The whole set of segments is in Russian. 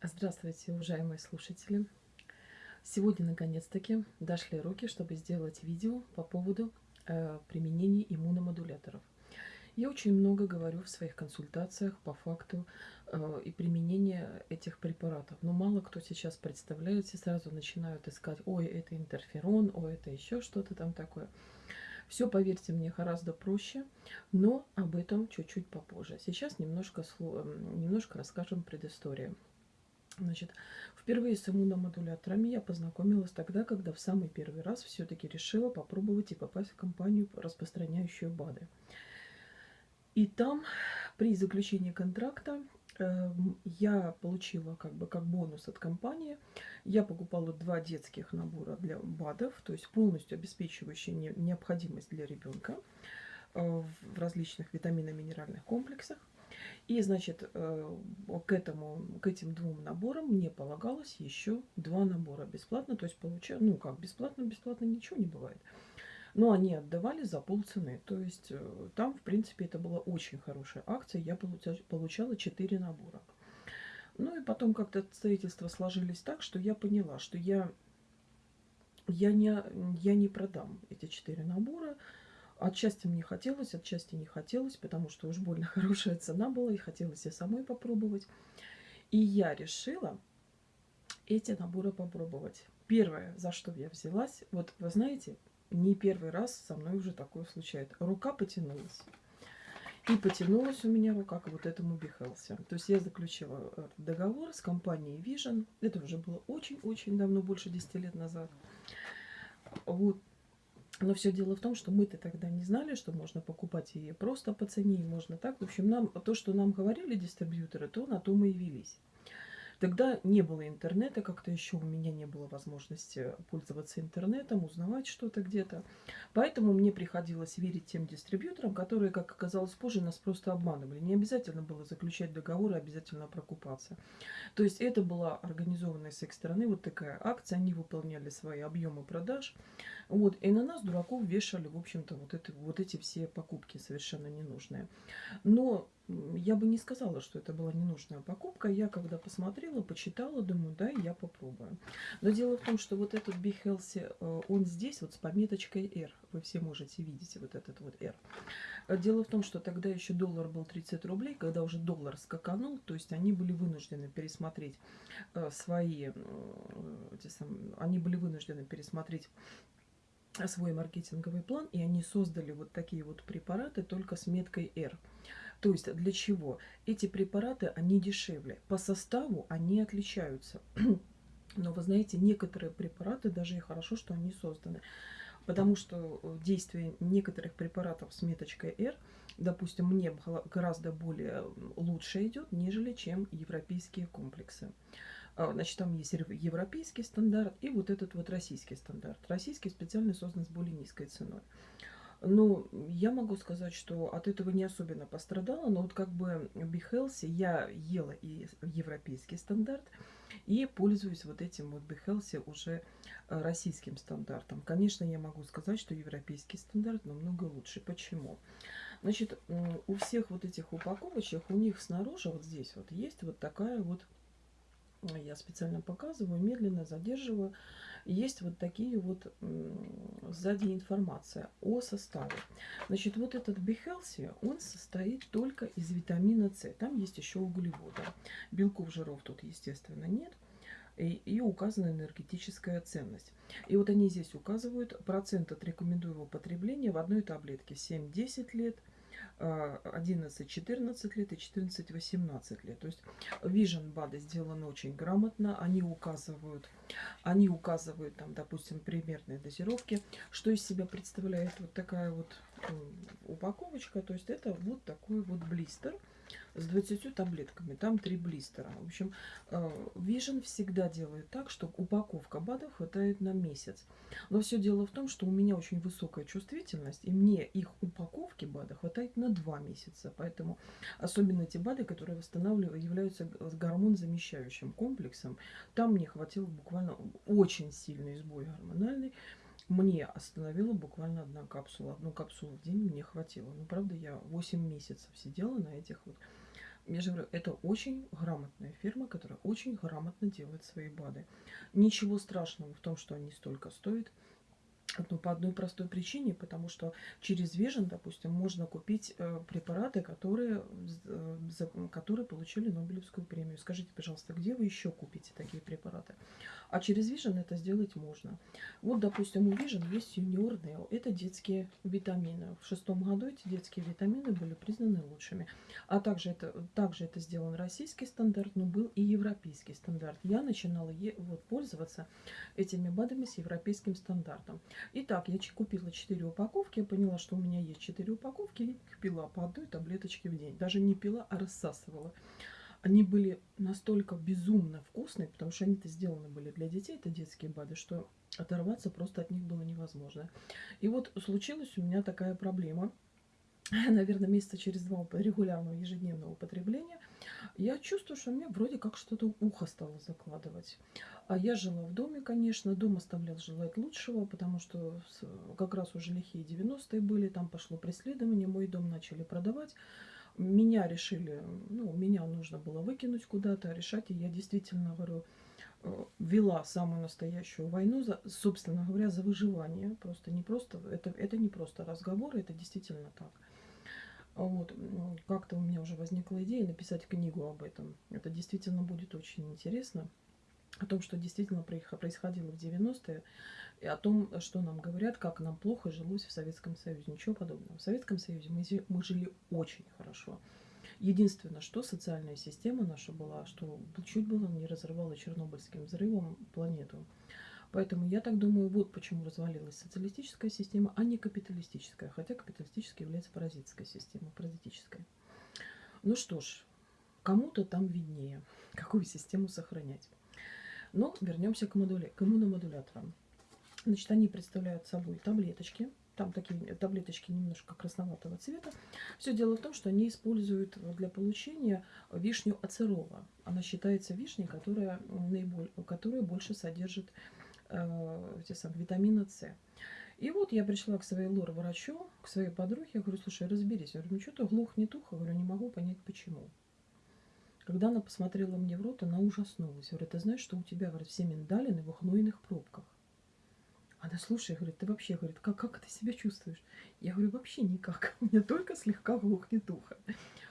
Здравствуйте, уважаемые слушатели! Сегодня, наконец-таки, дошли руки, чтобы сделать видео по поводу э, применения иммуномодуляторов. Я очень много говорю в своих консультациях по факту э, и применения этих препаратов. Но мало кто сейчас представляет, все сразу начинают искать, ой, это интерферон, ой, это еще что-то там такое. Все, поверьте мне, гораздо проще, но об этом чуть-чуть попозже. Сейчас немножко, немножко расскажем предысторию. Значит, впервые с иммуномодуляторами я познакомилась тогда, когда в самый первый раз все-таки решила попробовать и попасть в компанию, распространяющую БАДы. И там при заключении контракта э, я получила как бы как бонус от компании. Я покупала два детских набора для БАДов, то есть полностью обеспечивающие не, необходимость для ребенка э, в различных витаминно-минеральных комплексах. И, значит, э, к, этому, к этим двум наборам мне полагалось еще два набора бесплатно. То есть, получаю, ну как, бесплатно, бесплатно ничего не бывает. Но они отдавали за полцены. То есть, э, там, в принципе, это была очень хорошая акция. Я получала 4 набора. Ну и потом как-то обстоятельства сложились так, что я поняла, что я, я, не, я не продам эти 4 набора. Отчасти мне хотелось, отчасти не хотелось, потому что уж больно хорошая цена была, и хотелось и самой попробовать. И я решила эти наборы попробовать. Первое, за что я взялась, вот вы знаете, не первый раз со мной уже такое случается. Рука потянулась. И потянулась у меня рука к вот этому Бихелсе. То есть я заключила договор с компанией Vision. Это уже было очень-очень давно, больше 10 лет назад. Вот но все дело в том, что мы-то тогда не знали, что можно покупать ее просто по цене, и можно так. В общем, нам то, что нам говорили дистрибьюторы, то на то мы и велись. Тогда не было интернета, как-то еще у меня не было возможности пользоваться интернетом, узнавать что-то где-то. Поэтому мне приходилось верить тем дистрибьюторам, которые, как оказалось позже, нас просто обманывали. Не обязательно было заключать договоры, обязательно прокупаться. То есть это была организованная с их стороны вот такая акция, они выполняли свои объемы продаж. Вот, и на нас, дураков, вешали, в общем-то, вот, это, вот эти все покупки совершенно ненужные. Но я бы не сказала, что это была ненужная покупка. Я когда посмотрела, почитала, думаю, да, я попробую. Но дело в том, что вот этот Be Healthy, э, он здесь вот с пометочкой R. Вы все можете видеть вот этот вот R. Дело в том, что тогда еще доллар был 30 рублей, когда уже доллар скаканул, то есть они были вынуждены пересмотреть э, свои, они были вынуждены пересмотреть свой маркетинговый план, и они создали вот такие вот препараты только с меткой R. То есть для чего? Эти препараты, они дешевле. По составу они отличаются. Но вы знаете, некоторые препараты, даже и хорошо, что они созданы. Потому что э, действие некоторых препаратов с меточкой R, допустим, мне гораздо более лучше идет, нежели чем европейские комплексы. А, значит, там есть европейский стандарт и вот этот вот российский стандарт. Российский специально создан с более низкой ценой. Ну, я могу сказать, что от этого не особенно пострадала, но вот как бы в Behelse я ела и европейский стандарт, и пользуюсь вот этим вот Behelse уже э, российским стандартом. Конечно, я могу сказать, что европейский стандарт намного лучше. Почему? Значит, у всех вот этих упаковочек, у них снаружи, вот здесь вот, есть вот такая вот, я специально показываю, медленно задерживаю, есть вот такие вот сзади информация о составе. Значит, вот этот Бихелси, он состоит только из витамина С. Там есть еще углеводы. Белков, жиров тут, естественно, нет. И, и указана энергетическая ценность. И вот они здесь указывают процент от рекомендуемого потребления в одной таблетке 7-10 лет – 11-14 лет и 14-18 лет. То есть Vision БАДы сделаны очень грамотно. Они указывают, они указывают там, допустим, примерные дозировки. Что из себя представляет вот такая вот упаковочка. То есть это вот такой вот блистер с 20 таблетками. Там 3 блистера. В общем, э, Vision всегда делает так, что упаковка БАДов хватает на месяц. Но все дело в том, что у меня очень высокая чувствительность, и мне их упаковки БАДа хватает на 2 месяца. Поэтому особенно те БАДы, которые восстанавливают, являются гормон-замещающим комплексом, там мне хватило буквально очень сильный сбой гормональный мне остановила буквально одна капсула. Одну капсулу в день мне хватило. Ну, правда, я 8 месяцев сидела на этих вот Я же говорю, это очень грамотная фирма, которая очень грамотно делает свои БАДы. Ничего страшного в том, что они столько стоят. Ну, по одной простой причине, потому что через Vision, допустим, можно купить э, препараты, которые, э, которые получили Нобелевскую премию. Скажите, пожалуйста, где вы еще купите такие препараты? А через Vision это сделать можно. Вот, допустим, у Vision есть Neo. Это детские витамины. В шестом году эти детские витамины были признаны лучшими. А также это, также это сделан российский стандарт, но был и европейский стандарт. Я начинала вот, пользоваться этими БАДами с европейским стандартом. Итак, я купила 4 упаковки. Я поняла, что у меня есть 4 упаковки. И пила по одной таблеточке в день. Даже не пила, а рассасывала они были настолько безумно вкусные, потому что они-то сделаны были для детей, это детские БАДы, что оторваться просто от них было невозможно. И вот случилась у меня такая проблема. Наверное, месяца через два регулярного ежедневного употребления я чувствую, что мне вроде как что-то ухо стало закладывать. А я жила в доме, конечно, дом оставлял желать лучшего, потому что как раз уже лихие 90-е были, там пошло преследование, мой дом начали продавать меня решили, ну, меня нужно было выкинуть куда-то, решать. И я действительно, говорю, э, вела самую настоящую войну, за, собственно говоря, за выживание. Просто не просто, это, это не просто разговоры, это действительно так. Вот, как-то у меня уже возникла идея написать книгу об этом. Это действительно будет очень интересно. О том, что действительно происходило в 90-е и о том, что нам говорят, как нам плохо жилось в Советском Союзе. Ничего подобного. В Советском Союзе мы, мы жили очень хорошо. Единственное, что социальная система наша была, что чуть было не разрывала Чернобыльским взрывом планету. Поэтому я так думаю, вот почему развалилась социалистическая система, а не капиталистическая. Хотя капиталистическая является паразитской системой, паразитической. Ну что ж, кому-то там виднее, какую систему сохранять. Но вернемся к, модуля, к иммуномодуляторам. Значит, они представляют собой таблеточки. Там такие таблеточки немножко красноватого цвета. Все дело в том, что они используют для получения вишню ацерола. Она считается вишней, которая, наиболее, которая больше содержит э, те самые, витамина С. И вот я пришла к своей лор-врачу, к своей подруге, я говорю, слушай, разберись. Я говорю, ну что-то глухнет ухо, говорю, не могу понять, почему. Когда она посмотрела мне в рот, она ужаснулась. Говорит, ты знаешь, что у тебя, говорит, все миндалины в хнойных пробках. Она, слушай, говорит, ты вообще, говорит, как, как ты себя чувствуешь? Я говорю, вообще никак. У меня только слегка глухнет ухо.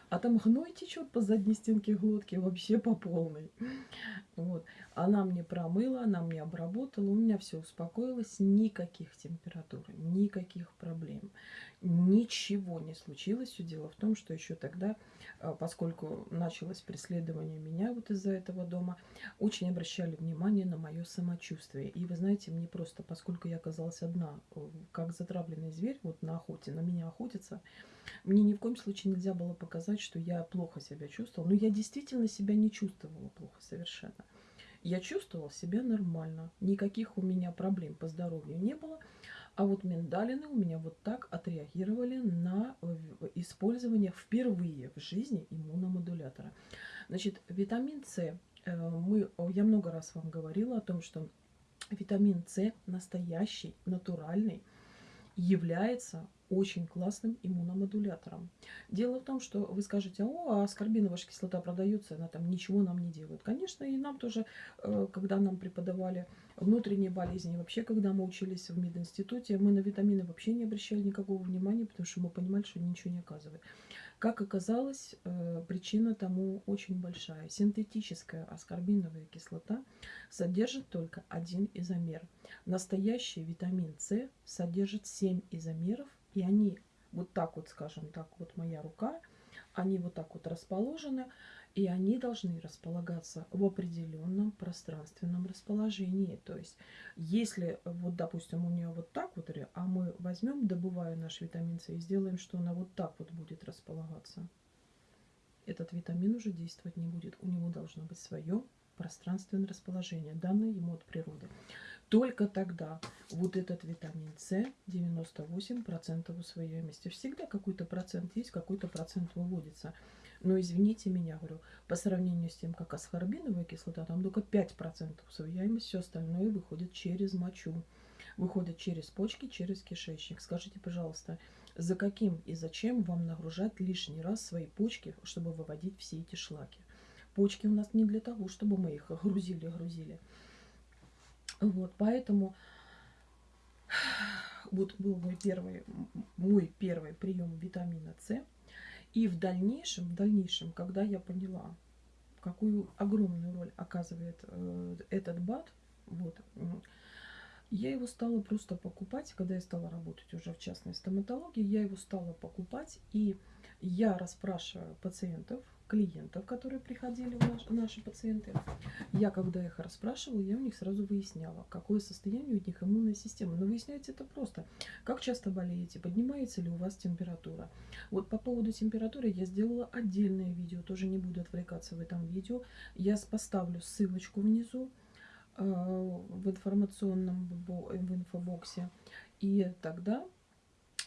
А там гной течет по задней стенке глотки вообще по полной. Вот. Она мне промыла, она мне обработала, у меня все успокоилось, никаких температур, никаких проблем, ничего не случилось. Все дело в том, что еще тогда, а, поскольку началось преследование меня вот из-за этого дома, очень обращали внимание на мое самочувствие. И вы знаете, мне просто, поскольку я оказалась одна, э, как затравленный зверь, вот на охоте, на меня охотится, мне ни в коем случае нельзя было показать, что я плохо себя чувствовала. Но я действительно себя не чувствовала плохо совершенно. Я чувствовала себя нормально. Никаких у меня проблем по здоровью не было. А вот миндалины у меня вот так отреагировали на использование впервые в жизни иммуномодулятора. Значит, витамин С. Э, мы, я много раз вам говорила о том, что витамин С настоящий, натуральный, является очень классным иммуномодулятором. Дело в том, что вы скажете, о, а аскорбиновая кислота продается, она там ничего нам не делает. Конечно, и нам тоже, э, когда нам преподавали внутренние болезни, вообще, когда мы учились в мединституте, мы на витамины вообще не обращали никакого внимания, потому что мы понимали, что ничего не оказывают. Как оказалось, э, причина тому очень большая. Синтетическая аскорбиновая кислота содержит только один изомер. Настоящий витамин С содержит 7 изомеров, и они вот так вот, скажем так, вот моя рука, они вот так вот расположены, и они должны располагаться в определенном пространственном расположении. То есть, если вот, допустим, у нее вот так вот, а мы возьмем, добывая наш витамин С и сделаем, что она вот так вот будет располагаться, этот витамин уже действовать не будет. У него должно быть свое пространственное расположение, данное ему от природы. Только тогда вот этот витамин С 98% усвояемости. Всегда какой-то процент есть, какой-то процент выводится. Но извините меня, говорю, по сравнению с тем, как асхорбиновая кислота, там только 5% усвояемость, все остальное выходит через мочу. Выходит через почки, через кишечник. Скажите, пожалуйста, За каким и зачем вам нагружать лишний раз свои почки, чтобы выводить все эти шлаки? Почки у нас не для того, чтобы мы их грузили-грузили. Вот, поэтому вот был мой первый, мой первый прием витамина С. И в дальнейшем, в дальнейшем, когда я поняла, какую огромную роль оказывает э, этот БАД, вот, я его стала просто покупать, когда я стала работать уже в частной стоматологии, я его стала покупать, и я расспрашиваю пациентов, клиентов, которые приходили, наш, наши пациенты, я, когда их расспрашивала, я у них сразу выясняла, какое состояние у них иммунная система. Но выясняется это просто. Как часто болеете, поднимается ли у вас температура. Вот по поводу температуры я сделала отдельное видео, тоже не буду отвлекаться в этом видео. Я поставлю ссылочку внизу э, в информационном в инфобоксе. И тогда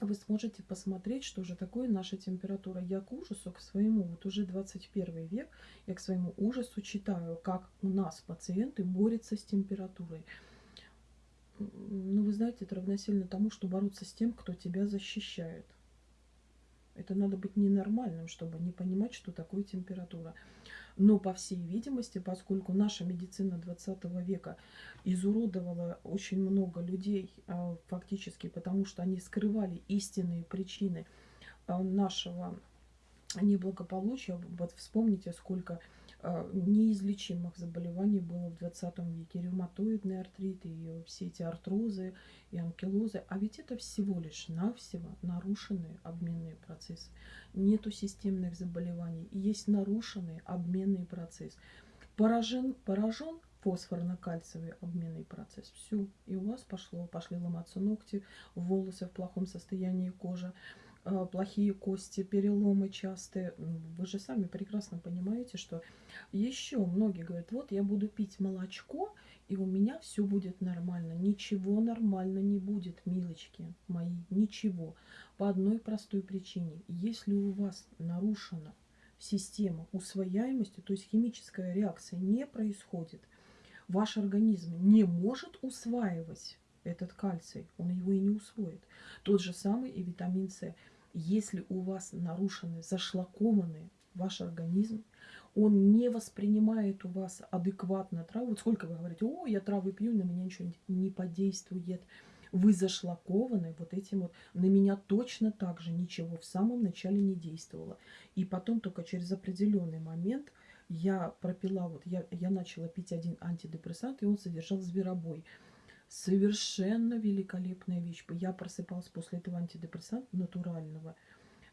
вы сможете посмотреть, что же такое наша температура. Я к ужасу, к своему, вот уже 21 век, я к своему ужасу читаю, как у нас пациенты борются с температурой. Ну, вы знаете, это равносильно тому, что бороться с тем, кто тебя защищает. Это надо быть ненормальным, чтобы не понимать, что такое температура. Но, по всей видимости, поскольку наша медицина 20 века изуродовала очень много людей, а, фактически потому, что они скрывали истинные причины а, нашего неблагополучия. Вот вспомните, сколько неизлечимых заболеваний было в 20 веке. Ревматоидный артрит и все эти артрозы и анкилозы. А ведь это всего лишь навсего нарушенные обменные процессы. Нету системных заболеваний. Есть нарушенный обменный процесс. Поражен, поражен фосфорно-кальциевый обменный процесс. Все. И у вас пошло, пошли ломаться ногти, волосы в плохом состоянии кожи. А, плохие кости, переломы частые. Вы же сами прекрасно понимаете, что еще многие говорят, вот я буду пить молочко, и у меня все будет нормально. Ничего нормально не будет, милочки мои, ничего. По одной простой причине. Если у вас нарушена система усвояемости, то есть химическая реакция не происходит, ваш организм не может усваивать этот кальций, он его и не усвоит. Тот же самый и витамин С. Если у вас нарушены, зашлакованный ваш организм, он не воспринимает у вас адекватно траву. Вот сколько вы говорите, о, я травы пью, на меня ничего не подействует. Вы зашлакованы вот этим вот. На меня точно так же ничего в самом начале не действовало. И потом только через определенный момент я пропила, вот я, я начала пить один антидепрессант, и он содержал зверобой. Совершенно великолепная вещь. Я просыпалась после этого антидепрессанта натурального.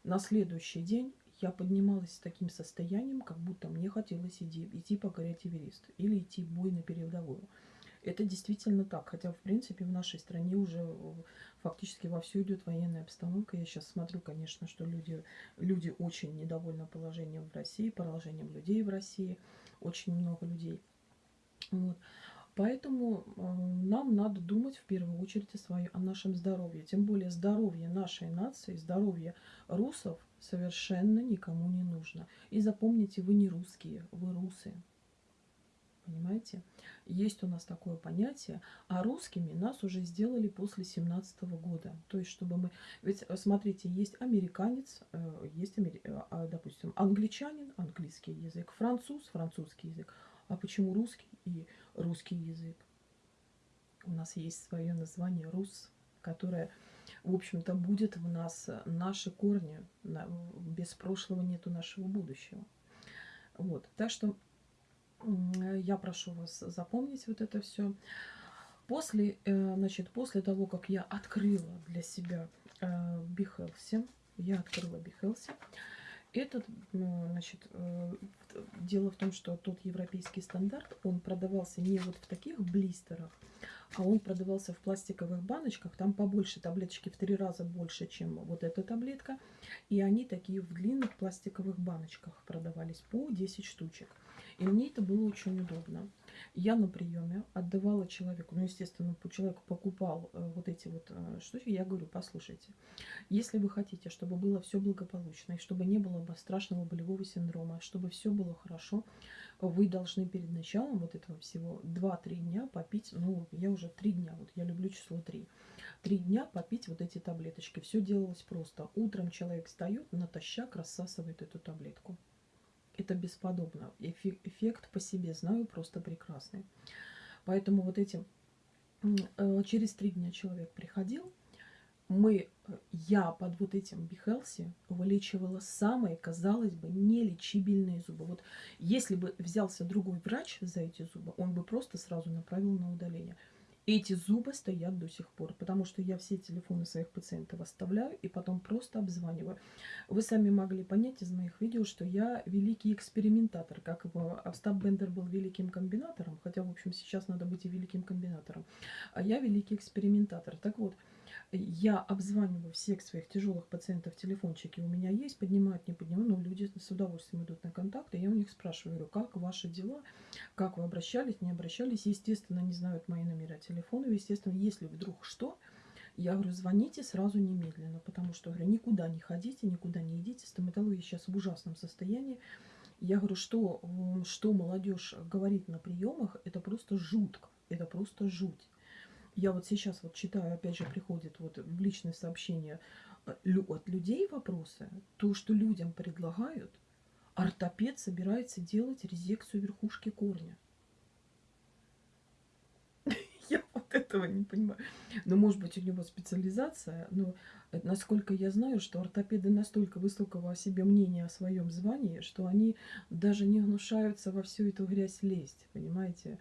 На следующий день я поднималась с таким состоянием, как будто мне хотелось идти, идти покорять Эверест или идти в бой на передовую. Это действительно так. Хотя, в принципе, в нашей стране уже фактически вовсю идет военная обстановка. Я сейчас смотрю, конечно, что люди, люди очень недовольны положением в России, положением людей в России. Очень много людей. Вот. Поэтому э, нам надо думать в первую очередь о, своем, о нашем здоровье. Тем более здоровье нашей нации, здоровье русов совершенно никому не нужно. И запомните, вы не русские, вы русы. Понимаете? Есть у нас такое понятие, а русскими нас уже сделали после 17 года. То есть, чтобы мы... Ведь, э, смотрите, есть американец, э, есть, а, допустим, англичанин, английский язык, француз, французский язык. А почему русский и русский язык? У нас есть свое название «рус», которое, в общем-то, будет в нас наши корни. Без прошлого нету нашего будущего. Вот. Так что я прошу вас запомнить вот это все. После, э, значит, после того, как я открыла для себя Бихелси, я открыла Бихелси, этот, значит, э, дело в том, что тот европейский стандарт, он продавался не вот в таких блистерах, а он продавался в пластиковых баночках. Там побольше таблеточки, в три раза больше, чем вот эта таблетка. И они такие в длинных пластиковых баночках продавались по 10 штучек. И мне это было очень удобно. Я на приеме отдавала человеку, ну, естественно, человек покупал э, вот эти вот э, штуки. Я говорю, послушайте, если вы хотите, чтобы было все благополучно, и чтобы не было бы страшного болевого синдрома, чтобы все было хорошо, вы должны перед началом вот этого всего 2-3 дня попить, ну, я уже 3 дня, вот я люблю число 3, 3 дня попить вот эти таблеточки. Все делалось просто. Утром человек встает, натощак рассасывает эту таблетку. Это бесподобно. Эффект по себе знаю просто прекрасный. Поэтому вот этим э, через три дня человек приходил, мы, э, я под вот этим Бихелси вылечивала самые, казалось бы, нелечибельные зубы. Вот если бы взялся другой врач за эти зубы, он бы просто сразу направил на удаление. Эти зубы стоят до сих пор, потому что я все телефоны своих пациентов оставляю и потом просто обзваниваю. Вы сами могли понять из моих видео, что я великий экспериментатор, как Остап Бендер был великим комбинатором, хотя, в общем, сейчас надо быть и великим комбинатором, а я великий экспериментатор. Так вот, я обзваниваю всех своих тяжелых пациентов, телефончики у меня есть, поднимают, не поднимают, но люди с удовольствием идут на контакты. Я у них спрашиваю, говорю, как ваши дела, как вы обращались, не обращались. Естественно, не знают мои номера телефона. Естественно, если вдруг что, я говорю, звоните сразу немедленно, потому что, говорю, никуда не ходите, никуда не идите. Стоматология сейчас в ужасном состоянии. Я говорю, что, что молодежь говорит на приемах, это просто жутко, это просто жуть я вот сейчас вот читаю, опять же, приходит вот в личные сообщения э, от людей вопросы, то, что людям предлагают, ортопед собирается делать резекцию верхушки корня. Я вот этого не понимаю. Ну, может быть, у него специализация, но насколько я знаю, что ортопеды настолько высокого о себе мнения о своем звании, что они даже не гнушаются во всю эту грязь лезть, понимаете?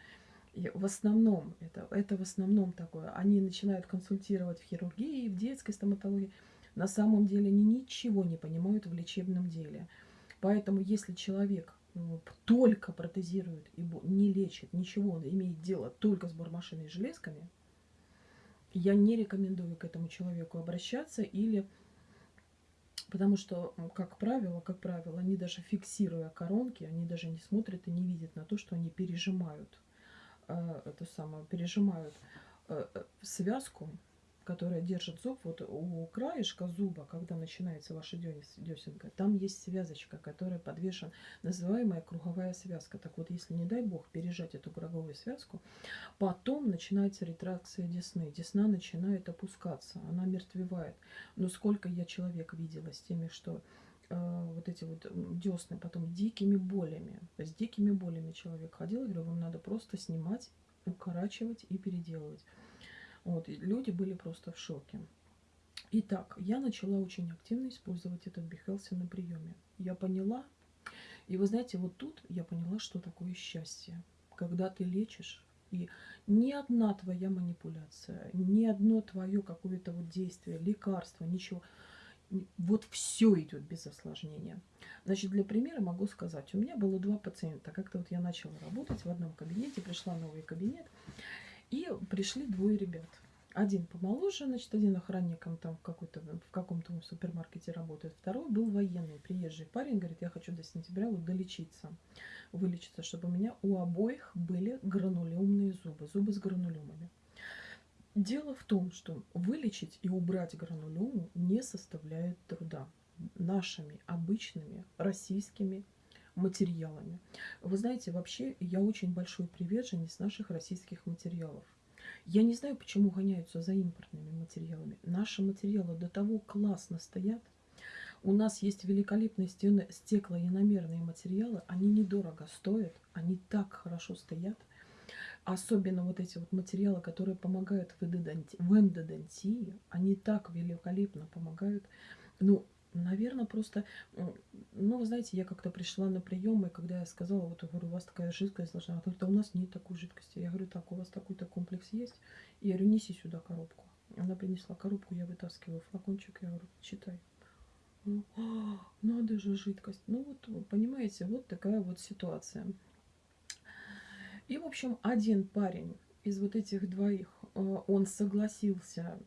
В основном, это, это в основном такое, они начинают консультировать в хирургии, в детской стоматологии, на самом деле они ничего не понимают в лечебном деле. Поэтому если человек ну, только протезирует и не лечит ничего, он имеет дело только с бормашиной и железками, я не рекомендую к этому человеку обращаться или потому что, как правило, как правило, они даже фиксируя коронки, они даже не смотрят и не видят на то, что они пережимают э, это самое, пережимают э, э, связку, которая держит зуб, вот у краешка зуба, когда начинается ваша десенка, там есть связочка, которая подвешена, называемая круговая связка. Так вот, если, не дай бог, пережать эту круговую связку, потом начинается ретракция десны. Десна начинает опускаться, она мертвевает. Но сколько я человек видела с теми, что вот эти вот десны потом дикими болями. С дикими болями человек ходил, я говорю, вам надо просто снимать, укорачивать и переделывать. Вот, и люди были просто в шоке. Итак, я начала очень активно использовать этот Бихелси на приеме. Я поняла, и вы знаете, вот тут я поняла, что такое счастье. Когда ты лечишь, и ни одна твоя манипуляция, ни одно твое какое-то вот действие, лекарство, ничего – вот все идет без осложнения. Значит, для примера могу сказать, у меня было два пациента. Как-то вот я начала работать в одном кабинете, пришла новый кабинет, и пришли двое ребят. Один помоложе, значит, один охранником там в, какой-то, в каком-то супермаркете работает. Второй был военный, приезжий парень, говорит, я хочу до сентября вот долечиться, вылечиться, чтобы у меня у обоих были гранулемные зубы, зубы с гранулемами. Дело в том, что вылечить и убрать гранулему не составляет труда нашими обычными российскими материалами. Вы знаете, вообще я очень большой приверженец наших российских материалов. Я не знаю, почему гоняются за импортными материалами. Наши материалы до того классно стоят. У нас есть великолепные стеклоиномерные материалы. Они недорого стоят, они так хорошо стоят. Особенно вот эти вот материалы, которые помогают в эндодонтии, они так великолепно помогают. Ну, наверное, просто, ну, вы знаете, я как-то пришла на прием, и когда я сказала, вот, говорю, у вас такая жидкость должна, она говорит, а у нас нет такой жидкости. Я говорю, так, у вас такой-то комплекс есть? И я говорю, неси сюда коробку. Она принесла коробку, я вытаскиваю флакончик, я говорю, читай. Ну, надо же жидкость. Ну вот, понимаете, вот такая вот ситуация. И, в общем, один парень из вот этих двоих, э, он согласился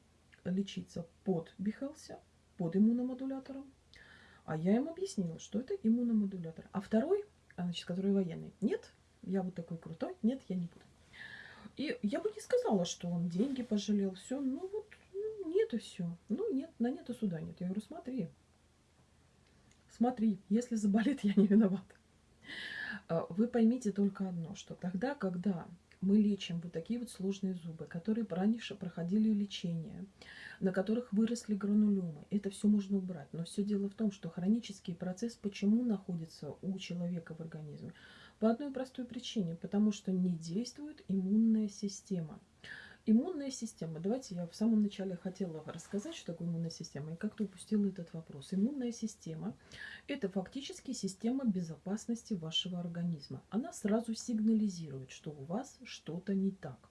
лечиться под Бихелсе, под иммуномодулятором. А я им объяснила, что это иммуномодулятор. А второй, а, значит, который военный, нет, я вот такой крутой, нет, я не буду. И я бы не сказала, что он деньги пожалел, все, ну вот, ну, нет и все. Ну нет, на нет и суда нет. Я говорю, смотри, смотри, если заболит, я не виновата. А, вы поймите только одно, что тогда, когда мы лечим вот такие вот сложные зубы, которые раньше проходили лечение, на которых выросли гранулемы. Это все можно убрать. Но все дело в том, что хронический процесс почему находится у человека в организме? По одной простой причине. Потому что не действует иммунная система. Иммунная система. Давайте я в самом начале хотела рассказать, что такое иммунная система, и как-то упустила этот вопрос. Иммунная система – это фактически система безопасности вашего организма. Она сразу сигнализирует, что у вас что-то не так.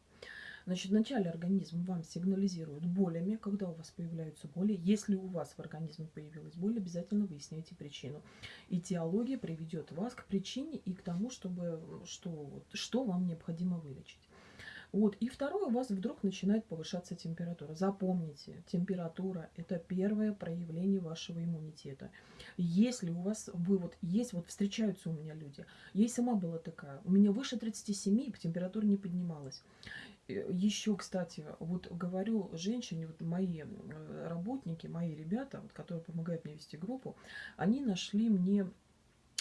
Значит, вначале организм вам сигнализирует болями, когда у вас появляются боли. Если у вас в организме появилась боль, обязательно выясняйте причину. И теология приведет вас к причине и к тому, чтобы, что, что вам необходимо вылечить. Вот. И второе, у вас вдруг начинает повышаться температура. Запомните, температура – это первое проявление вашего иммунитета. Если у вас, вы вот, есть, вот встречаются у меня люди, я сама была такая, у меня выше 37, и температура не поднималась. Э, Еще, кстати, вот говорю женщине, вот мои э, работники, мои ребята, вот, которые помогают мне вести группу, они нашли мне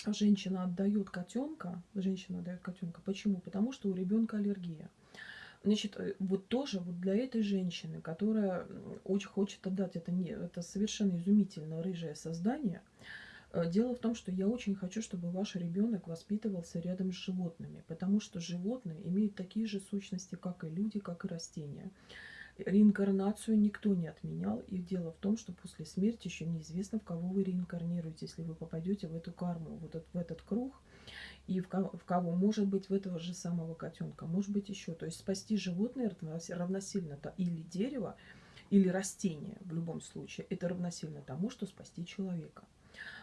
женщина отдает котенка, женщина отдает котенка. Почему? Потому что у ребенка аллергия. Значит, э, вот тоже вот для этой женщины, которая очень хочет отдать это, не, это совершенно изумительно рыжее создание, э, Дело в том, что я очень хочу, чтобы ваш ребенок воспитывался рядом с животными, потому что животные имеют такие же сущности, как и люди, как и растения. Реинкарнацию никто не отменял, и дело в том, что после смерти еще неизвестно, в кого вы реинкарнируете, если вы попадете в эту карму, вот в этот круг, и в кого, в кого может быть в этого же самого котенка, может быть еще. То есть спасти животное равносильно то или дерево, или растение в любом случае. Это равносильно тому, что спасти человека.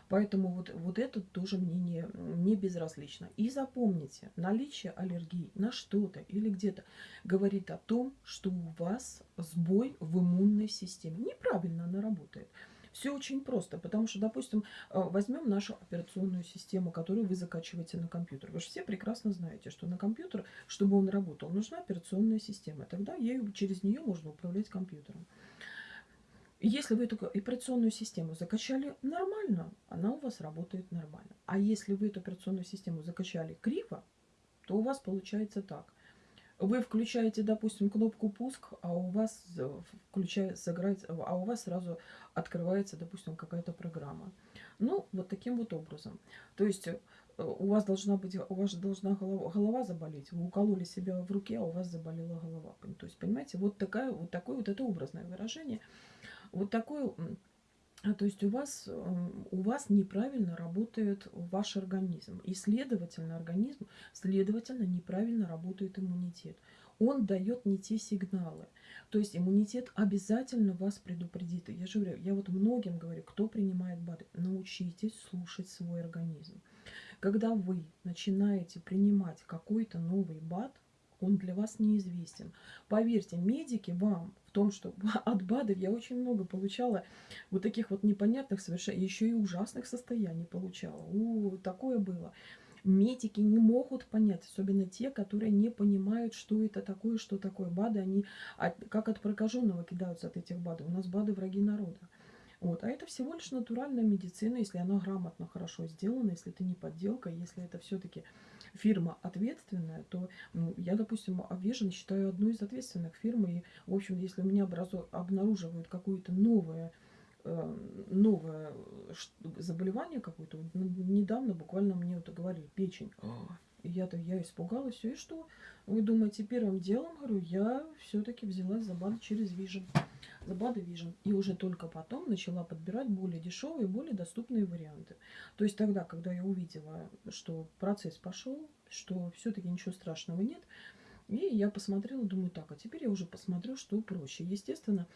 Поэтому вот, вот это тоже мне не, не безразлично. И запомните, наличие аллергии на что-то или где-то говорит о том, что у вас сбой в иммунной системе. Неправильно она работает. Все очень просто, потому что, допустим, э, возьмем нашу операционную систему, которую вы закачиваете на компьютер. Вы же все прекрасно знаете, что на компьютер, чтобы он работал, нужна операционная система. Тогда ею, через нее можно управлять компьютером. Если вы эту операционную систему закачали нормально, она у вас работает нормально. А если вы эту операционную систему закачали криво, то у вас получается так. Вы включаете, допустим, кнопку пуск, а у вас включает, сыграть, а у вас сразу открывается, допустим, какая-то программа. Ну, вот таким вот образом. То есть э, у вас должна быть, у вас должна голова, голова заболеть. Вы укололи себя в руке, а у вас заболела голова. То есть, понимаете, вот такая, вот такое вот это образное выражение. Вот такое то есть у вас, у вас неправильно работает ваш организм. И следовательно, организм, следовательно, неправильно работает иммунитет. Он дает не те сигналы. То есть иммунитет обязательно вас предупредит. Я же говорю, я вот многим говорю, кто принимает БАДы, научитесь слушать свой организм. Когда вы начинаете принимать какой-то новый БАД, он для вас неизвестен. Поверьте, медики вам в том, что от БАДов я очень много получала вот таких вот непонятных совершенно, еще и ужасных состояний получала. У, такое было. Медики не могут понять, особенно те, которые не понимают, что это такое, что такое БАДы. Они как от прокаженного кидаются от этих БАДов. У нас БАДы враги народа. Вот. А это всего лишь натуральная медицина, если она грамотно, хорошо сделана, если это не подделка, если это все-таки фирма ответственная, то ну, я, допустим, Vision считаю одной из ответственных фирм. И, в общем, если у меня образу, обнаруживают какое-то новое э, новое заболевание какое-то. Недавно буквально мне это говорили, печень. Я-то я испугалась, и что? Вы думаете, первым делом, говорю, я все-таки взялась за БАД через Vision. За БАДы Vision. И уже только потом начала подбирать более дешевые, более доступные варианты. То есть тогда, когда я увидела, что процесс пошел, что все-таки ничего страшного нет, и я посмотрела, думаю, так, а теперь я уже посмотрю, что проще. Естественно,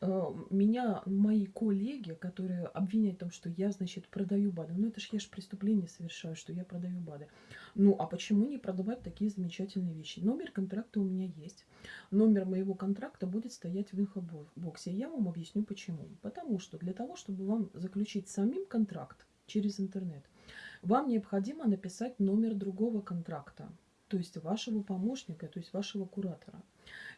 э, меня мои коллеги, которые обвиняют в том, что я, значит, продаю БАДы, ну это ж я же преступление совершаю, что я продаю БАДы. Ну, а почему не продавать такие замечательные вещи? Номер контракта у меня есть. Номер моего контракта будет стоять в инфобоксе. Я вам объясню почему. Потому что для того, чтобы вам заключить самим контракт через интернет, вам необходимо написать номер другого контракта то есть вашего помощника, то есть вашего куратора.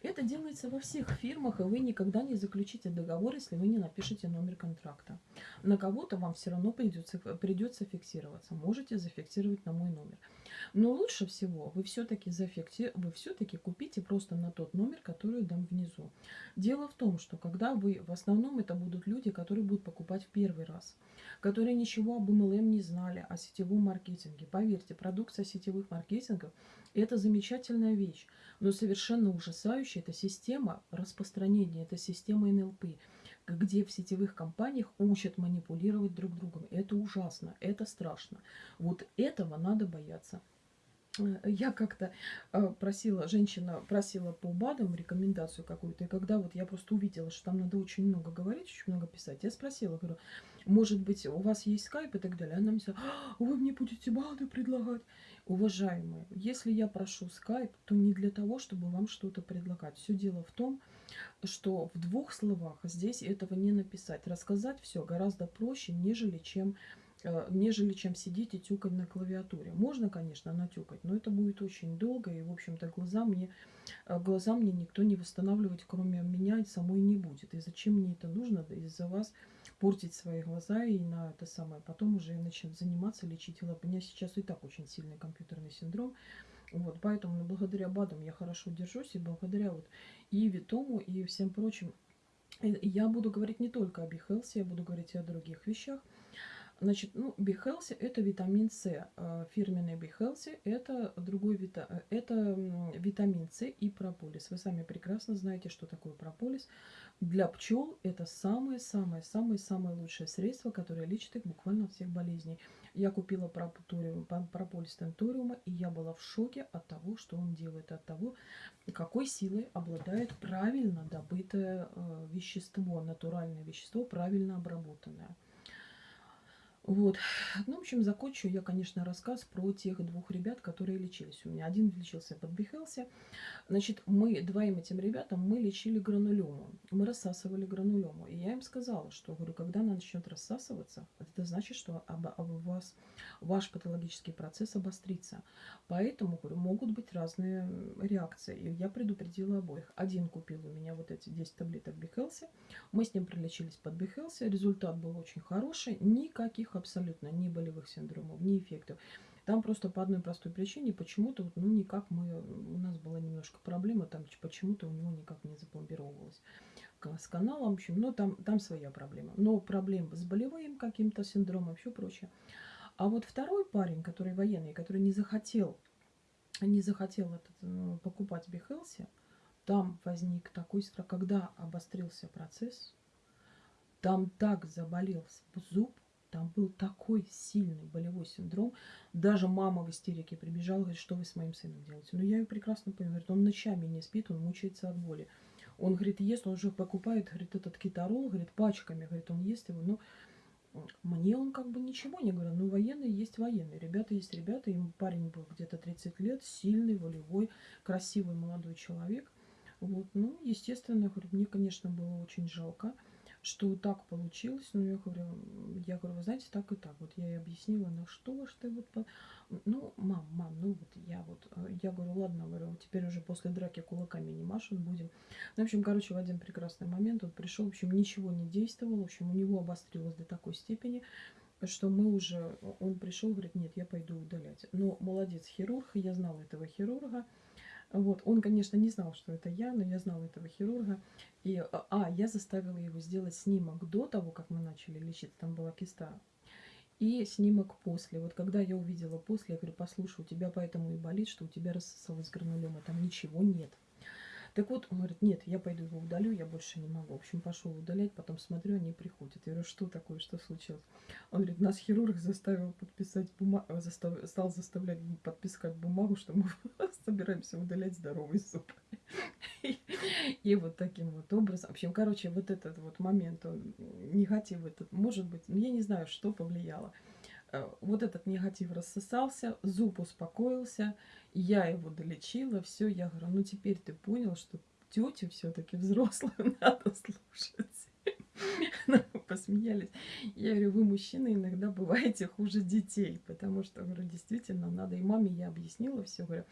Это делается во всех фирмах, и вы никогда не заключите договор, если вы не напишете номер контракта. На кого-то вам все равно придется, придется фиксироваться. Можете зафиксировать на мой номер. Но лучше всего вы все-таки зафикси... вы все-таки купите просто на тот номер, который дам внизу. Дело в том, что когда вы, в основном это будут люди, которые будут покупать в первый раз, которые ничего об MLM не знали, о сетевом маркетинге. Поверьте, продукция сетевых маркетингов – это замечательная вещь, но совершенно ужасающая это система распространения, это система НЛП где в сетевых компаниях учат манипулировать друг другом. Это ужасно, это страшно. Вот этого надо бояться. Э, я как-то э, просила, женщина просила по БАДам рекомендацию какую-то, и когда вот я просто увидела, что там надо очень много говорить, очень много писать, я спросила, говорю, может быть, у вас есть скайп и так далее. Она мне сказала, «А, вы мне будете БАДы предлагать. Уважаемые, если я прошу скайп, то не для того, чтобы вам что-то предлагать. Все дело в том, что в двух словах здесь этого не написать. Рассказать все гораздо проще, нежели чем Э, нежели чем сидеть и тюкать на клавиатуре. Можно, конечно, натюкать, но это будет очень долго, и, в общем-то, глаза мне, э, глаза мне никто не восстанавливать, кроме меня, самой не будет. И зачем мне это нужно из-за вас портить свои глаза и на это самое. Потом уже начать заниматься, лечить. У меня сейчас и так очень сильный компьютерный синдром. Вот, поэтому ну, благодаря БАДам я хорошо держусь, и благодаря вот и Витому, и всем прочим, я буду говорить не только о Бихелсе, я буду говорить и о других вещах. Значит, ну, Бихелси это витамин С. А фирменный Бихелси это другой вита... это витамин С и прополис. Вы сами прекрасно знаете, что такое прополис. Для пчел это самое-самое-самое-самое лучшее средство, которое лечит их буквально от всех болезней. Я купила прополис тенториума, и я была в шоке от того, что он делает, от того, какой силой обладает правильно добытое э, вещество, натуральное вещество, правильно обработанное. Вот. Ну, в общем, закончу я, конечно, рассказ про тех двух ребят, которые лечились у меня. Один лечился под Бихелсе. Значит, мы двоим этим ребятам мы лечили гранулему. Мы рассасывали гранулему. И я им сказала, что, говорю, когда она начнет рассасываться, это значит, что об, об вас, ваш патологический процесс обострится. Поэтому, говорю, могут быть разные реакции. И я предупредила обоих. Один купил у меня вот эти 10 таблеток Бихелси. Мы с ним пролечились под Бихелси. Результат был очень хороший. Никаких абсолютно ни болевых синдромов, ни эффектов. Там просто по одной простой причине почему-то, ну, никак мы, у нас была немножко проблема, там почему-то у него никак не запломбировалось с каналом, в общем, но там, там своя проблема. Но проблем с болевым каким-то синдромом, все прочее. А вот второй парень, который военный, который не захотел, не захотел этот, ну, покупать Бихелси, там возник такой страх, когда обострился процесс, там так заболел зуб, там был такой сильный болевой синдром. Даже мама в истерике прибежала, говорит, что вы с моим сыном делаете? Ну, я ее прекрасно понимаю. Говорит, он ночами не спит, он мучается от боли. Он, говорит, ест, он же покупает, говорит, этот китарол, говорит, пачками, говорит, он ест его. Ну, мне он как бы ничего не говорил. Ну, военный есть военный. Ребята есть ребята. Ему парень был где-то 30 лет, сильный, волевой, красивый молодой человек. Вот, ну, естественно, говорю, мне, конечно, было очень жалко что так получилось. Ну, я говорю, я говорю, вы знаете, так и так. Вот я ей объяснила, ну что ты вот... Ну, мам, мам, ну вот я вот... Э, я говорю, ладно, говорю, теперь уже после драки кулаками не машут будем. Ну, в общем, короче, в один прекрасный момент он пришел, в общем, ничего не действовал. В общем, у него обострилось до такой степени, что мы уже... Он пришел, говорит, нет, я пойду удалять. Но молодец хирург, я знала этого хирурга. Вот. Он, конечно, не знал, что это я, но я знала этого хирурга. И, а, а, я заставила его сделать снимок до того, как мы начали лечить. Там была киста. И снимок после. Вот когда я увидела после, я говорю, послушай, у тебя поэтому и болит, что у тебя рассосалась гранулема. Там ничего нет. Так вот, он говорит, нет, я пойду его удалю, я больше не могу. В общем, пошел удалять, потом смотрю, они приходят. Я говорю, что такое, что случилось? Он говорит, нас хирург заставил подписать бумагу, застав... стал заставлять подписать бумагу, что мы собираемся удалять здоровый зуб. И вот таким вот образом. В общем, короче, вот этот вот момент, он, негатив этот, может быть, ну, я не знаю, что повлияло. Э, вот этот негатив рассосался, зуб успокоился, я его долечила, все, я говорю, ну теперь ты понял, что тетю все-таки взрослую надо слушать. Посмеялись. Я говорю, вы, мужчины, иногда бываете хуже детей, потому что, говорю, действительно, надо. И маме я объяснила все, говорю,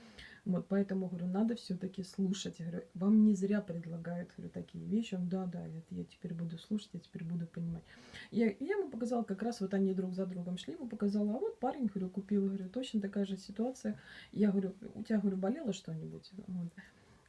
вот, поэтому, говорю, надо все-таки слушать. Я говорю, вам не зря предлагают, говорю, такие вещи. Он, да, да, это я теперь буду слушать, я теперь буду понимать. Я, я ему показала, как раз вот они друг за другом шли, ему показала, а вот парень, говорю, купил, говорю, точно такая же ситуация. Я говорю, у тебя, говорю, болело что-нибудь? Вот.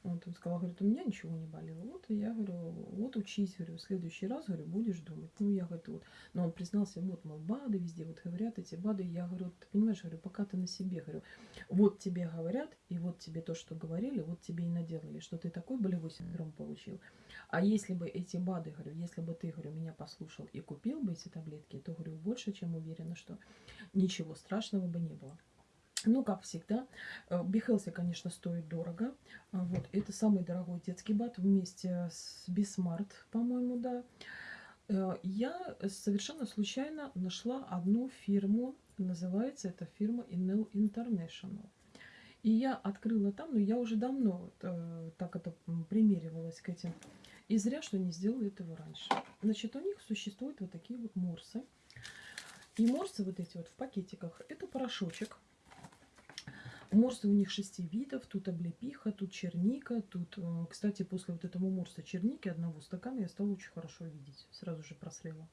Вот он сказал, говорит, у меня ничего не болело. Вот и я говорю, вот учись, говорю, в следующий раз, говорю, будешь думать. Ну, я говорю, вот. Но он признался, вот, мол, БАДы везде вот говорят эти БАДы. Я говорю, ты понимаешь, говорю, пока ты на себе, говорю, вот тебе говорят, и вот тебе то, что говорили, вот тебе и наделали, что ты такой болевой синдром получил. А если бы эти БАДы, говорю, если бы ты, говорю, меня послушал и купил бы эти таблетки, то, говорю, больше чем уверена, что ничего страшного бы не было. Ну, как всегда, Be Healthy, конечно, стоит дорого. А вот, это самый дорогой детский БАД вместе с Be Smart, по-моему, да. Э, я совершенно случайно нашла одну фирму, называется эта фирма Inel International. И я открыла там, но я уже давно э, так это примеривалась к этим. И зря, что не сделала этого раньше. Значит, у них существуют вот такие вот морсы. И морсы вот эти вот в пакетиках, это порошочек Морсы у них шести видов. Тут облепиха, тут черника. Тут, э, кстати, после вот этого морса черники одного стакана я стала очень хорошо видеть. Сразу же просрела.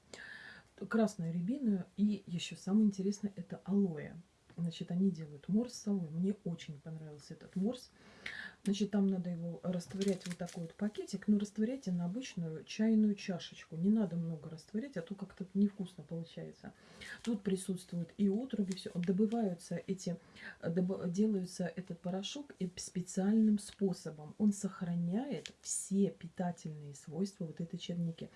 Красная рябина. И еще самое интересное, это алоэ. Значит, они делают морс с алоэ. Мне очень понравился этот морс. Значит, там надо его растворять вот такой вот пакетик, но растворяйте на обычную чайную чашечку. Не надо много растворять, а то как-то невкусно получается. Тут присутствуют и отруби, все. Добываются эти, доб, делаются этот порошок специальным способом. Он сохраняет все питательные свойства вот этой черники.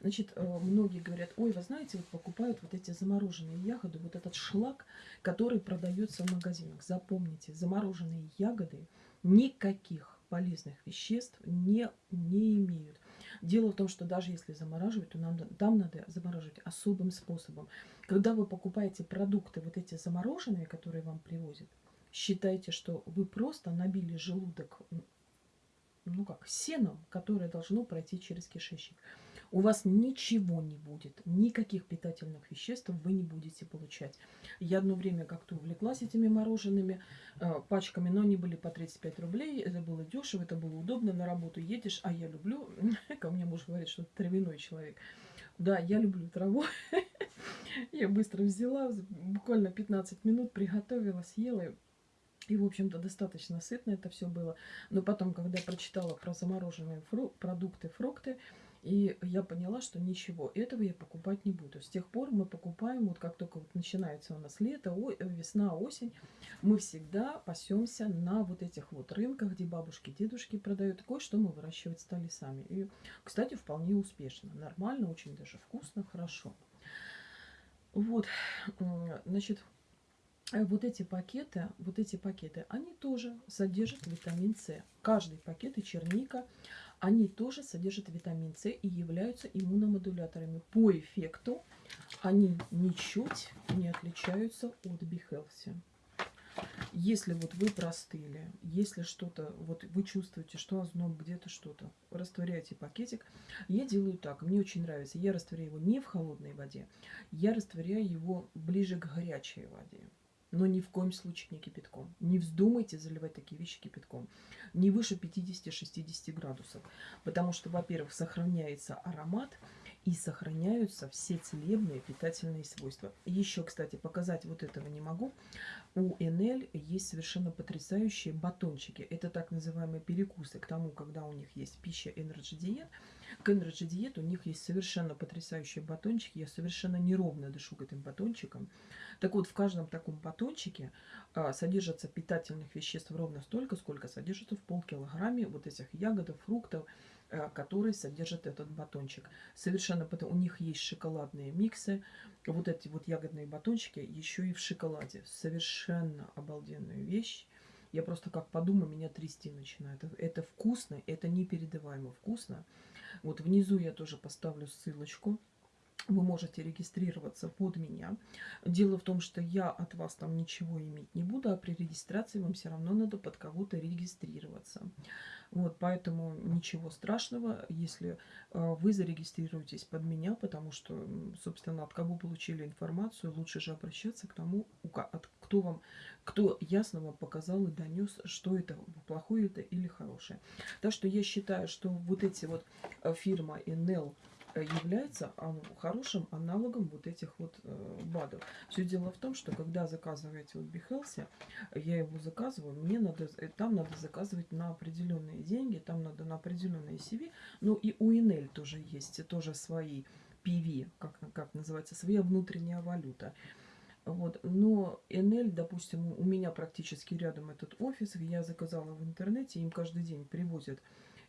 Значит, э, многие говорят, ой, вы знаете, вот покупают вот эти замороженные ягоды, вот этот шлак, который продается в магазинах. Запомните, замороженные ягоды – никаких полезных веществ не, не имеют. Дело в том, что даже если замораживать, то нам, там надо замораживать особым способом. Когда вы покупаете продукты, вот эти замороженные, которые вам привозят, считайте, что вы просто набили желудок, ну как, сеном, которое должно пройти через кишечник у вас ничего не будет, никаких питательных веществ вы не будете получать. Я одно время как-то увлеклась этими морожеными э, пачками, но они были по 35 рублей, это было дешево, это было удобно, на работу едешь, а я люблю, ко мне муж говорит, что травяной человек. Да, я люблю траву. Я быстро взяла, буквально 15 минут приготовила, съела. И, в общем-то, достаточно сытно это все было. Но потом, когда прочитала про замороженные фру продукты, фрукты, и я поняла, что ничего, этого я покупать не буду. С тех пор мы покупаем, вот как только вот начинается у нас лето, о, э, весна, осень, мы всегда пасемся на вот этих вот рынках, где бабушки, дедушки продают. Кое-что мы выращивать стали сами. И, кстати, вполне успешно. Нормально, очень даже вкусно, хорошо. Вот, значит, вот эти пакеты, вот эти пакеты, они тоже содержат витамин С. Каждый пакет и черника они тоже содержат витамин С и являются иммуномодуляторами. По эффекту они ничуть не отличаются от Бихелси. Если вот вы простыли, если что-то, вот вы чувствуете, что озноб где-то что-то, растворяйте пакетик. Я делаю так, мне очень нравится. Я растворяю его не в холодной воде, я растворяю его ближе к горячей воде но ни в коем случае не кипятком. Не вздумайте заливать такие вещи кипятком. Не выше 50-60 градусов. Потому что, во-первых, сохраняется аромат и сохраняются все целебные питательные свойства. Еще, кстати, показать вот этого не могу. У НЛ есть совершенно потрясающие батончики. Это так называемые перекусы к тому, когда у них есть пища Energy Diet. К Energy Diet у них есть совершенно потрясающие батончики. Я совершенно неровно дышу к этим батончикам. Так вот, в каждом таком батончике а, содержится питательных веществ ровно столько, сколько содержится в полкилограмме вот этих ягод, фруктов, а, которые содержат этот батончик. Совершенно потому у них есть шоколадные миксы. Вот эти вот ягодные батончики еще и в шоколаде. Совершенно обалденная вещь. Я просто как подумаю, меня трясти начинает. Это вкусно, это непередаваемо вкусно. Вот внизу я тоже поставлю ссылочку вы можете регистрироваться под меня. Дело в том, что я от вас там ничего иметь не буду, а при регистрации вам все равно надо под кого-то регистрироваться. Вот, поэтому ничего страшного, если э, вы зарегистрируетесь под меня, потому что, собственно, от кого получили информацию, лучше же обращаться к тому, от, кто вам, кто ясно вам показал и донес, что это, плохое это или хорошее. Так что я считаю, что вот эти вот э, фирма NL является хорошим аналогом вот этих вот э, БАДов. Все дело в том, что когда заказываете вот Behelse, я его заказываю, мне надо, э, там надо заказывать на определенные деньги, там надо на определенные CV, ну и у Инель тоже есть, тоже свои PV, как, как называется, своя внутренняя валюта. Вот. Но НЛ, допустим, у меня практически рядом этот офис, я заказала в интернете, им каждый день привозят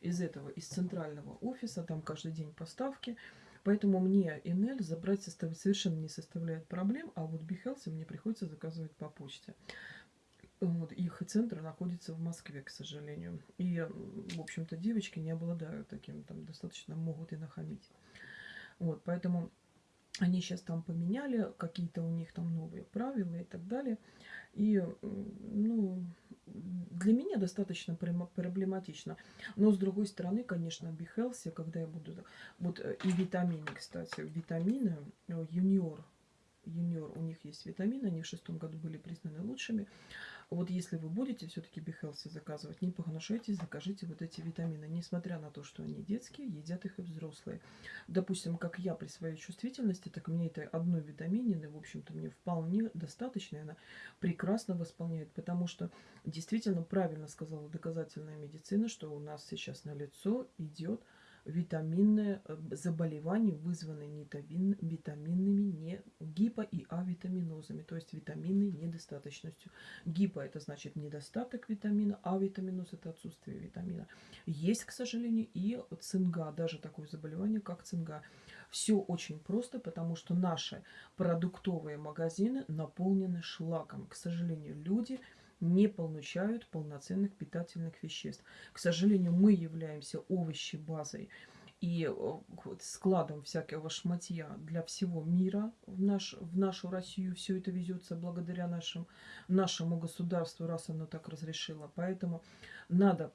из этого, из центрального офиса, там каждый день поставки. Поэтому мне НЛ забрать совершенно не составляет проблем, а вот Behelse мне приходится заказывать по почте. Вот, их центр находится в Москве, к сожалению. И, в общем-то, девочки не обладают таким, там, достаточно могут и нахамить. Вот, поэтому они сейчас там поменяли, какие-то у них там новые правила и так далее. И, ну, для меня достаточно проблематично. Но, с другой стороны, конечно, Бихелси, когда я буду... Вот э, и витамины, кстати, витамины, юниор, юниор, у них есть витамины, они в шестом году были признаны лучшими. Вот если вы будете все-таки Бихелси заказывать, не погнушайтесь, закажите вот эти витамины. Несмотря на то, что они детские, едят их и взрослые. Допустим, как я при своей чувствительности, так мне этой одной витаминины, в общем-то, мне вполне достаточно. Она прекрасно восполняет, потому что действительно правильно сказала доказательная медицина, что у нас сейчас на лицо идет витаминное э, заболевание, вызванное витаминными не гипо- и авитаминозами, то есть витаминной недостаточностью. Гипо – это значит недостаток витамина, а витаминоз – это отсутствие витамина. Есть, к сожалению, и цинга, даже такое заболевание, как цинга. Все очень просто, потому что наши продуктовые магазины наполнены шлаком. К сожалению, люди – не получают полноценных питательных веществ. К сожалению, мы являемся овощебазой и э, складом всякого шматья для всего мира в, наш, в нашу Россию. Все это везется благодаря нашим, нашему государству, раз оно так разрешило. Поэтому надо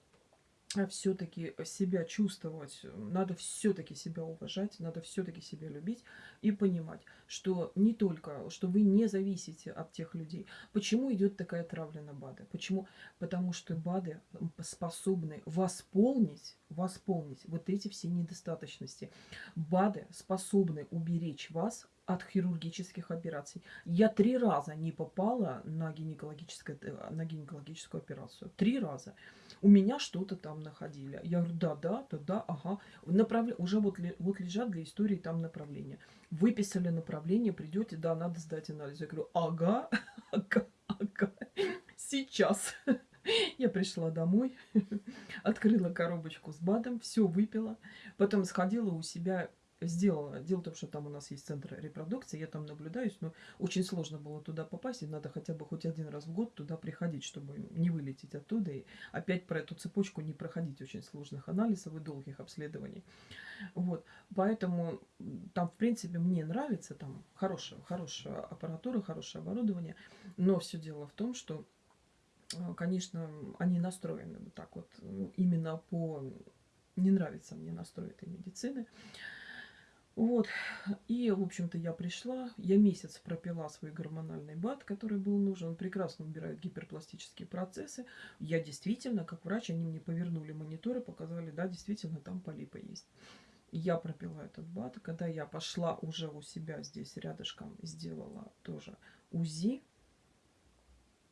все-таки себя чувствовать, надо все-таки себя уважать, надо все-таки себя любить и понимать, что не только, что вы не зависите от тех людей. Почему идет такая травля на БАДы? Почему? Потому что БАДы способны восполнить, восполнить вот эти все недостаточности. БАДы способны уберечь вас от хирургических операций. Я три раза не попала на, гинекологическое, на гинекологическую операцию. Три раза у меня что-то там находили. Я говорю, да, да, да, да, ага. Направля... Уже вот, вот лежат для истории там направления. Выписали направление, придете, да, надо сдать анализ. Я говорю, ага, ага, ага, сейчас. Я пришла домой, открыла коробочку с БАДом, все выпила, потом сходила у себя сделала. Дело в том, что там у нас есть центр репродукции, я там наблюдаюсь, но очень сложно было туда попасть, и надо хотя бы хоть один раз в год туда приходить, чтобы не вылететь оттуда и опять про эту цепочку не проходить очень сложных анализов и долгих обследований. Вот, поэтому там, в принципе, мне нравится, там хорошая, хорошая аппаратура, хорошее оборудование, но все дело в том, что, э, конечно, они настроены вот так вот, именно по... Не нравится мне настрой этой медицины. Вот, и, в общем-то, я пришла, я месяц пропила свой гормональный бат, который был нужен, он прекрасно убирает гиперпластические процессы. Я действительно, как врач, они мне повернули мониторы, показали, да, действительно, там полипы есть. Я пропила этот бат, когда я пошла уже у себя здесь рядышком, сделала тоже УЗИ,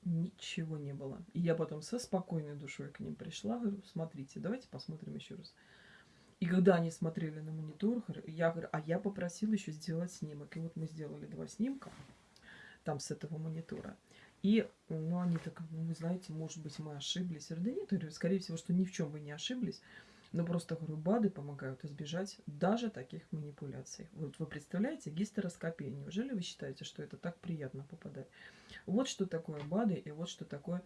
ничего не было. И я потом со спокойной душой к ним пришла, говорю, смотрите, давайте посмотрим еще раз. И когда они смотрели на монитор, я говорю, а я попросила еще сделать снимок. И вот мы сделали два снимка там с этого монитора. И, ну, они так, ну, вы знаете, может быть, мы ошиблись. Я нет, говорю, скорее всего, что ни в чем вы не ошиблись. Но просто, говорю, БАДы помогают избежать даже таких манипуляций. Вот вы представляете, гистероскопия. Неужели вы считаете, что это так приятно попадать? Вот что такое БАДы и вот что такое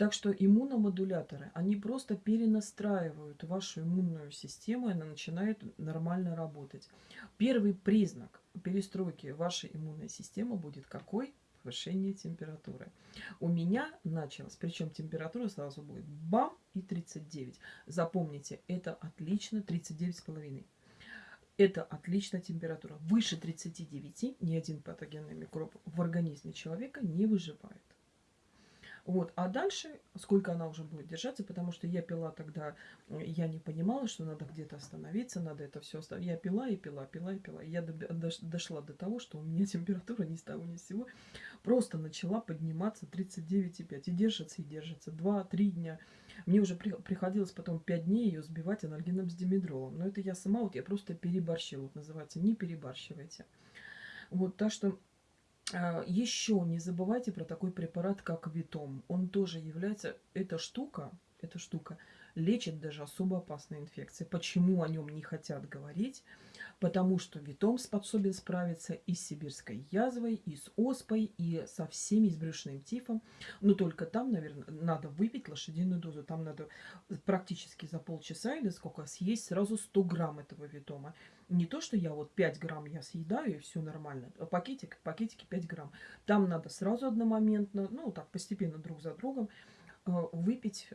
Так что иммуномодуляторы, они просто перенастраивают вашу иммунную систему, и она начинает нормально работать. Первый признак перестройки вашей иммунной системы будет какой? Повышение температуры. У меня началось, причем температура сразу будет бам и 39. Запомните, это отлично, 39,5. Это отличная температура. Выше 39 ни один патогенный микроб в организме человека не выживает. Вот. А дальше, сколько она уже будет держаться, потому что я пила тогда, я не понимала, что надо где-то остановиться, надо это все оставить. Я пила и пила, пила и пила. Я дошла до того, что у меня температура ни с того ни с сего просто начала подниматься 39,5. И держится, и держится. 2-3 дня. Мне уже при, приходилось потом 5 дней ее сбивать анальгином с димедролом. Но это я сама, вот я просто переборщила. Вот называется, не перебарщивайте. Вот, так что Еще не забывайте про такой препарат, как Витом. Он тоже является, эта штука, эта штука лечит даже особо опасные инфекции. Почему о нем не хотят говорить? Потому что Витом способен справиться и с сибирской язвой, и с оспой, и со всеми, с брюшным тифом. Но только там, наверное, надо выпить лошадиную дозу. Там надо практически за полчаса или сколько съесть сразу 100 грамм этого Витома. Не то, что я вот 5 грамм я съедаю, и все нормально. А пакетик, пакетики 5 грамм. Там надо сразу одномоментно, ну так постепенно друг за другом, э, выпить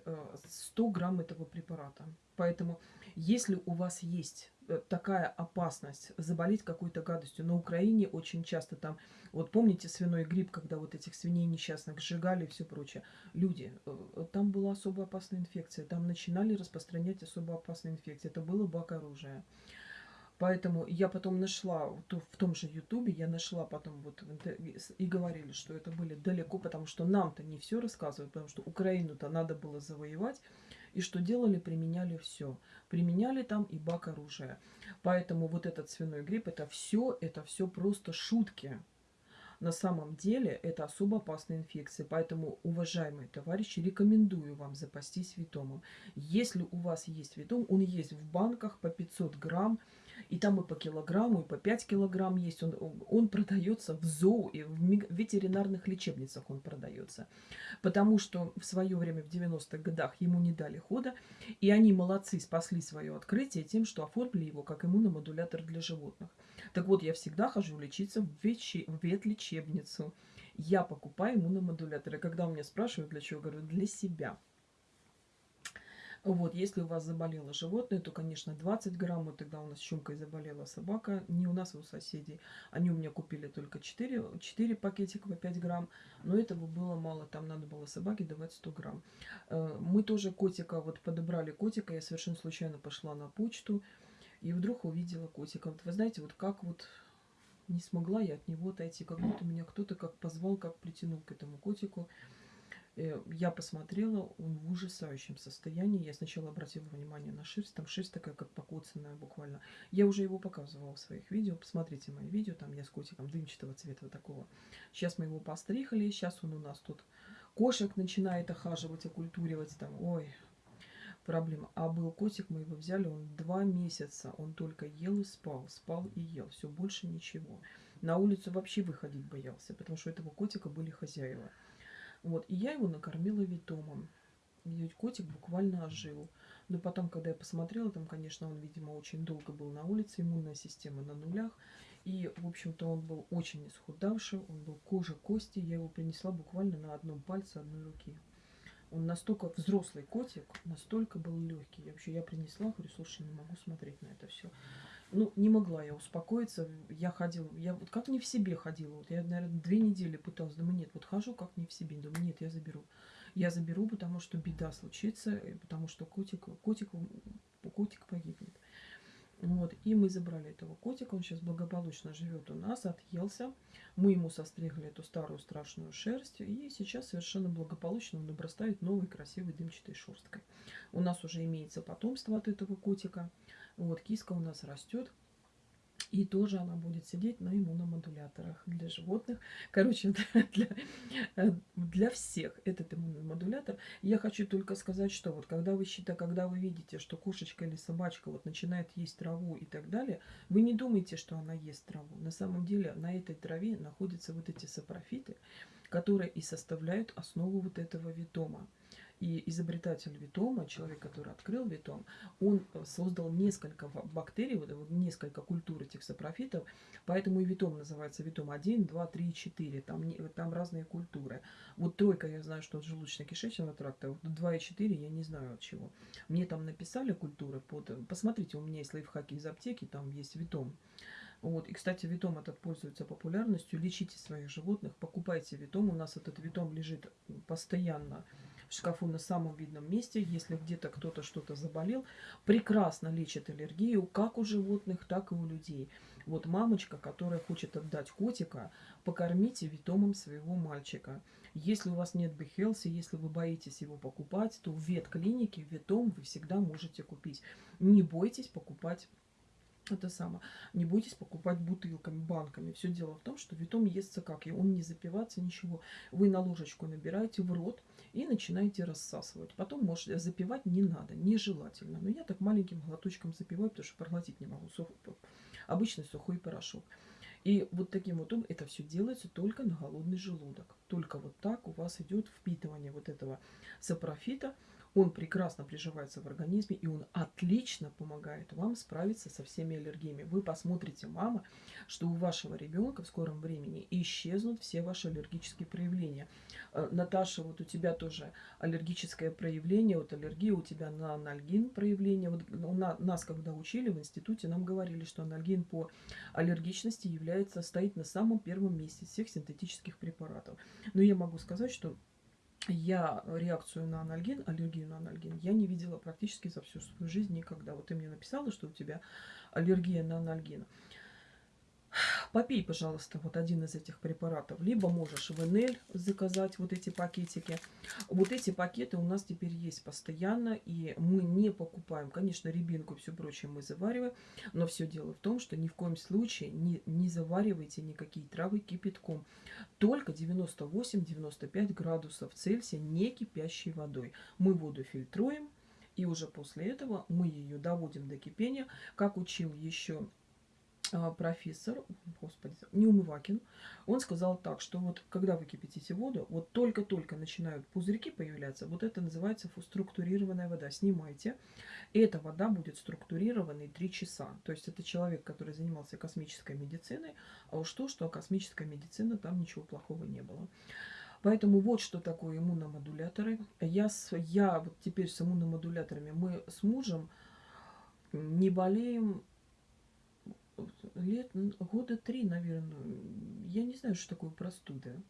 100 э, грамм этого препарата. Поэтому, если у вас есть Э, такая опасность заболеть какой-то гадостью. На Украине очень часто там, вот помните свиной грипп, когда вот этих свиней несчастных сжигали и все прочее. Люди, э, там была особо опасная инфекция, там начинали распространять особо опасные инфекции. Это было бак оружия. Поэтому я потом нашла, в том же Ютубе, я нашла потом вот и говорили, что это были далеко, потому что нам-то не все рассказывают, потому что Украину-то надо было завоевать. И что делали? Применяли все. Применяли там и бак оружия. Поэтому вот этот свиной грипп, это все, это все просто шутки. На самом деле это особо опасная инфекция. Поэтому, уважаемые товарищи, рекомендую вам запастись витомом. Если у вас есть витом, он есть в банках по 500 грамм. И там и по килограмму, и по 5 килограмм есть. Он, он продается в зоо и в ветеринарных лечебницах он продается. Потому что в свое время, в 90-х годах, ему не дали хода. И они молодцы, спасли свое открытие тем, что оформили его как иммуномодулятор для животных. Так вот, я всегда хожу лечиться в, ветче, в ветлечебницу. Я покупаю иммуномодуляторы. Когда у меня спрашивают, для чего, говорю, для себя. Вот, если у вас заболело животное, то, конечно, 20 грамм. Вот тогда у нас чумкой заболела собака. Не у нас, а у соседей. Они у меня купили только 4, 4 пакетика по 5 грамм. Но этого было мало. Там надо было собаке давать 100 грамм. Э, мы тоже котика, вот подобрали котика. Я совершенно случайно пошла на почту. И вдруг увидела котика. Вот вы знаете, вот как вот не смогла я от него отойти. Как будто меня кто-то как позвал, как притянул к этому котику. Э, я посмотрела, он в ужасающем состоянии. Я сначала обратила внимание на шерсть. Там шерсть такая, как покоцанная буквально. Я уже его показывала в своих видео. Посмотрите мои видео. Там я с котиком дымчатого цвета такого. Сейчас мы его пострихали. Сейчас он у нас тут кошек начинает охаживать, окультуривать. Там, ой, проблема. А был котик, мы его взяли, он два месяца. Он только ел и спал. Спал и ел. Все, больше ничего. На улицу вообще выходить боялся, потому что у этого котика были хозяева. Вот, и я его накормила витомом. И котик буквально ожил. Но потом, когда я посмотрела, там, конечно, он, видимо, очень долго был на улице, иммунная система на нулях. И, в общем-то, он был очень исхудавший, он был кожа, кости. Я его принесла буквально на одном пальце одной руки. Он настолько взрослый котик, настолько был легкий. Я вообще я принесла, говорю, слушай, не могу смотреть на это все ну, не могла я успокоиться. Я ходила, я вот как не в себе ходила. Вот я, наверное, две недели пыталась. Думаю, нет, вот хожу как не в себе. Думаю, нет, я заберу. Я заберу, потому что беда случится, потому что котик, котик, котик погибнет. Вот, и мы забрали этого котика, он сейчас благополучно живет у нас, отъелся. Мы ему состригли эту старую страшную шерсть, и сейчас совершенно благополучно он обрастает новой красивой дымчатой шерсткой. У нас уже имеется потомство от этого котика. Вот, киска у нас растет. И тоже она будет сидеть на иммуномодуляторах для животных. Короче, для, для всех этот иммуномодулятор. Я хочу только сказать, что вот когда вы считаете, когда вы видите, что кошечка или собачка вот начинает есть траву и так далее, вы не думайте, что она ест траву. На самом деле на этой траве находятся вот эти сапрофиты, которые и составляют основу вот этого витома. И изобретатель Витома, человек, который открыл Витом, он э, создал несколько бактерий, вот, несколько культур этих сапрофитов, поэтому и Витом называется Витом 1, 2, 3, 4, там, там разные культуры. Вот тройка, я знаю, что от желудочно-кишечного тракта, вот 2 и 4 я не знаю от чего. Мне там написали культуры, под... посмотрите, у меня есть лайфхаки из аптеки, там есть Витом. Вот. И, кстати, витом этот пользуется популярностью. Лечите своих животных, покупайте витом. У нас этот витом лежит постоянно в шкафу на самом видном месте. Если где-то кто-то что-то заболел, прекрасно лечит аллергию как у животных, так и у людей. Вот мамочка, которая хочет отдать котика, покормите витомом своего мальчика. Если у вас нет Бехелси, если вы боитесь его покупать, то в ветклинике витом вы всегда можете купить. Не бойтесь покупать это самое. Не бойтесь покупать бутылками, банками. Все дело в том, что витом естся как? И он не запиваться, ничего. Вы на ложечку набираете в рот и начинаете рассасывать. Потом, может, запивать не надо, нежелательно. Но я так маленьким глоточком запиваю, потому что проглотить не могу. Сух... Обычный сухой порошок. И вот таким вот образом это все делается только на голодный желудок. Только вот так у вас идет впитывание вот этого сапрофита он прекрасно приживается в организме, и он отлично помогает вам справиться со всеми аллергиями. Вы посмотрите, мама, что у вашего ребенка в скором времени исчезнут все ваши аллергические проявления. Э, Наташа, вот у тебя тоже аллергическое проявление, вот аллергия у тебя на анальгин проявление. Вот нас, когда учили в институте, нам говорили, что анальгин по аллергичности является, стоит на самом первом месте всех синтетических препаратов. Но я могу сказать, что я реакцию на анальгин, аллергию на анальгин, я не видела практически за всю свою жизнь никогда. Вот ты мне написала, что у тебя аллергия на анальгин. Попей, пожалуйста, вот один из этих препаратов. Либо можешь в НЛ заказать вот эти пакетики. Вот эти пакеты у нас теперь есть постоянно, и мы не покупаем. Конечно, рябинку и все прочее мы завариваем, но все дело в том, что ни в коем случае не, не заваривайте никакие травы кипятком. Только 98-95 градусов Цельсия, не кипящей водой. Мы воду фильтруем, и уже после этого мы ее доводим до кипения, как учил еще профессор, господи, Неумывакин, он сказал так, что вот когда вы кипятите воду, вот только-только начинают пузырьки появляться, вот это называется структурированная вода. Снимайте. Эта вода будет структурированной 3 часа. То есть это человек, который занимался космической медициной, а уж то, что космическая медицина, там ничего плохого не было. Поэтому вот что такое иммуномодуляторы. Я, я вот теперь с иммуномодуляторами, мы с мужем не болеем лет, года три, наверное. Я не знаю, что такое простуда.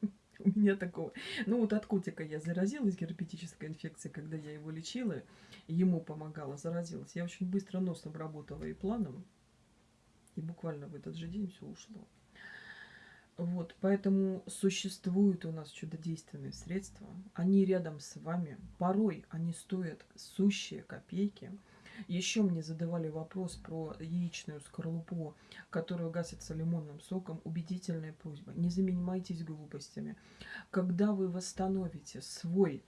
У меня такого. Ну вот от котика я заразилась герпетической инфекцией, когда я его лечила, ему помогала, заразилась. Я очень быстро носом работала и планом, и буквально в этот же день все ушло. Вот, поэтому существуют у нас чудодейственные средства. Они рядом с вами. Порой они стоят сущие копейки. Еще мне задавали вопрос про яичную скорлупу, которую гасится лимонным соком. Убедительная просьба. Не занимайтесь глупостями. Когда вы восстановите свой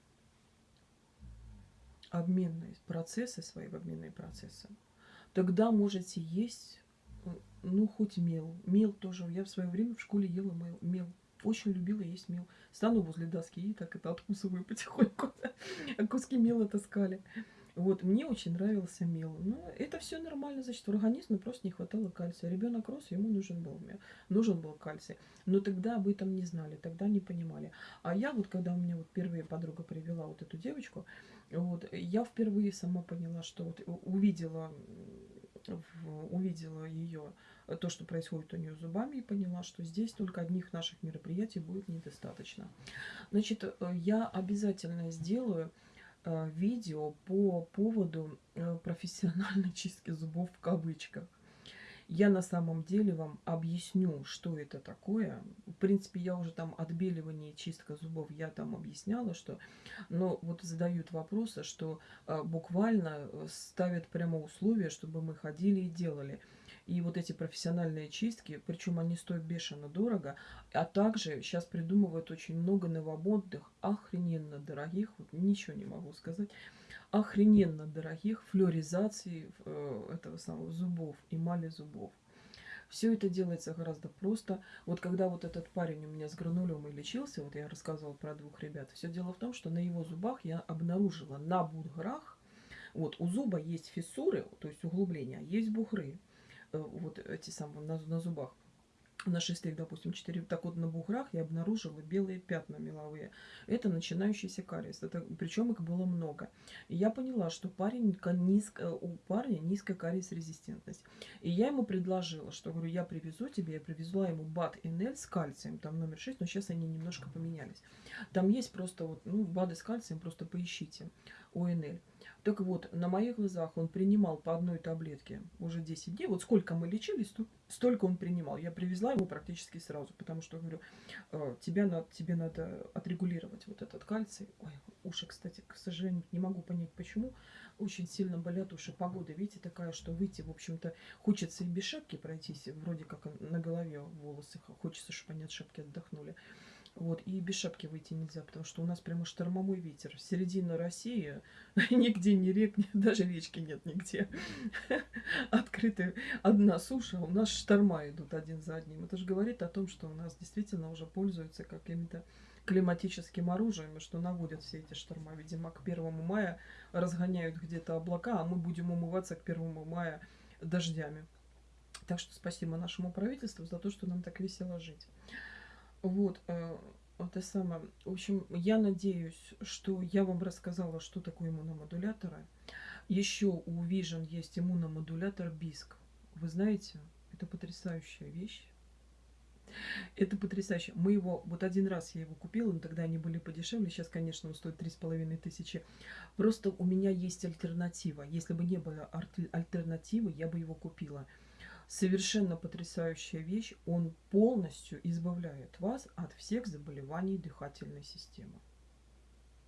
обменные процессы, свои обменные процессы, тогда можете есть, ну, хоть мел. Мел тоже. Я в свое время в школе ела мел. мел. Очень любила есть мел. Стану возле доски и так это откусываю потихоньку. Куски мела таскали. Вот, мне очень нравился мел. Но это все нормально, значит, в организме просто не хватало кальция. Ребенок рос, ему нужен был, нужен был кальций. Но тогда об этом не знали, тогда не понимали. А я вот, когда у меня вот первая подруга привела вот эту девочку, вот, я впервые сама поняла, что вот увидела, увидела ее, то, что происходит у нее зубами, и поняла, что здесь только одних наших мероприятий будет недостаточно. Значит, э, я обязательно сделаю Э, видео по поводу э, профессиональной чистки зубов в кавычках. Я на самом деле вам объясню, что это такое. В принципе, я уже там отбеливание и чистка зубов, я там объясняла, что... Но вот задают вопросы, что э, буквально ставят прямо условия, чтобы мы ходили и делали. И вот эти профессиональные чистки, причем они стоят бешено дорого, а также сейчас придумывают очень много новомодных, охрененно дорогих, вот ничего не могу сказать, охрененно дорогих флюоризаций э, этого самого зубов, эмали зубов. Все это делается гораздо просто. Вот когда вот этот парень у меня с гранулемой лечился, вот я рассказывала про двух ребят, все дело в том, что на его зубах я обнаружила на буграх, вот у зуба есть фиссуры, то есть углубления, есть бугры, э, вот эти самые на, на зубах на шестых, допустим, 4, так вот на буграх я обнаружила белые пятна меловые. Это начинающийся кариес. Это, причем их было много. И я поняла, что парень низко, у парня низкая кариес-резистентность. И я ему предложила, что говорю, я привезу тебе, я привезла ему БАД НЛ с кальцием, там номер 6, но сейчас они немножко поменялись. Там есть просто вот, ну, БАДы с кальцием, просто поищите, ОНЛ. Так вот, на моих глазах он принимал по одной таблетке уже 10 дней. Вот сколько мы лечились, столько он принимал. Я привезла его практически сразу, потому что, говорю, «Э, тебя надо, тебе надо отрегулировать вот этот кальций. Ой, уши, кстати, к сожалению, не могу понять, почему. Очень сильно болят уши. Погода, видите, такая, что выйти, в общем-то, хочется и без шапки пройтись. Вроде как на голове волосы. Хочется, чтобы они от шапки отдохнули. Вот, и без шапки выйти нельзя, потому что у нас прямо штормовой ветер. Середина России, нигде не рек, даже речки нет нигде. Открытая одна суша, у нас шторма идут один за одним. Это же говорит о том, что у нас действительно уже пользуются какими-то климатическим оружием, и что наводят все эти шторма. Видимо, к первому мая разгоняют где-то облака, а мы будем умываться к первому мая дождями. Так что спасибо нашему правительству за то, что нам так весело жить. Вот, э, это самое. В общем, я надеюсь, что я вам рассказала, что такое иммуномодуляторы. Еще у Vision есть иммуномодулятор BISC. Вы знаете, это потрясающая вещь. Это потрясающе. Мы его, вот один раз я его купила, но тогда они были подешевле. Сейчас, конечно, он стоит три с половиной тысячи. Просто у меня есть альтернатива. Если бы не было альтернативы, я бы его купила совершенно потрясающая вещь. Он полностью избавляет вас от всех заболеваний дыхательной системы.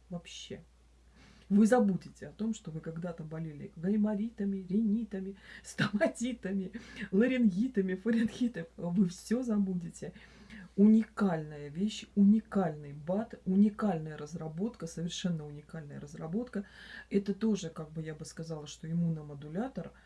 Вообще. Вы забудете о том, что вы когда-то болели гайморитами, ринитами, стоматитами, ларингитами, фарингитами. Вы все забудете. Уникальная вещь, уникальный БАТ, уникальная разработка, совершенно уникальная разработка. Это тоже, как бы я бы сказала, что иммуномодулятор –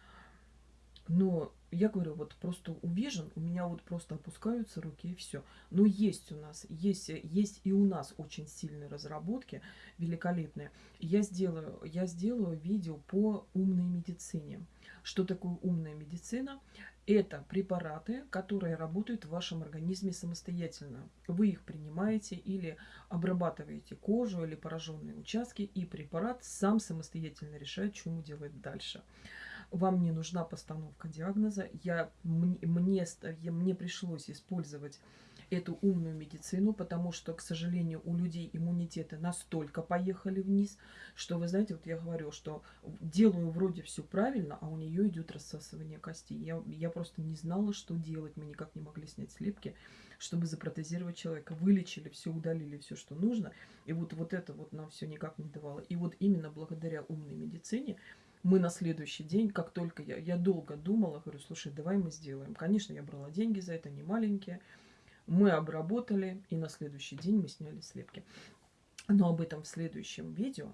но я говорю, вот просто увижен, у меня вот просто опускаются руки и все. Но есть у нас, есть, есть и у нас очень сильные разработки, великолепные. Я сделаю, я сделаю видео по умной медицине. Что такое умная медицина? Это препараты, которые работают в вашем организме самостоятельно. Вы их принимаете или обрабатываете кожу или пораженные участки, и препарат сам самостоятельно решает, что ему делать дальше вам не нужна постановка диагноза, я, мне, мне, пришлось использовать эту умную медицину, потому что, к сожалению, у людей иммунитеты настолько поехали вниз, что, вы знаете, вот я говорю, что делаю вроде все правильно, а у нее идет рассасывание костей. Я, я просто не знала, что делать, мы никак не могли снять слепки, чтобы запротезировать человека. Вылечили, все удалили, все, что нужно, и вот, вот это вот нам все никак не давало. И вот именно благодаря умной медицине мы на следующий день, как только я, я долго думала, говорю, слушай, давай мы сделаем. Конечно, я брала деньги за это, не маленькие. Мы обработали, и на следующий день мы сняли слепки. Но об этом в следующем видео.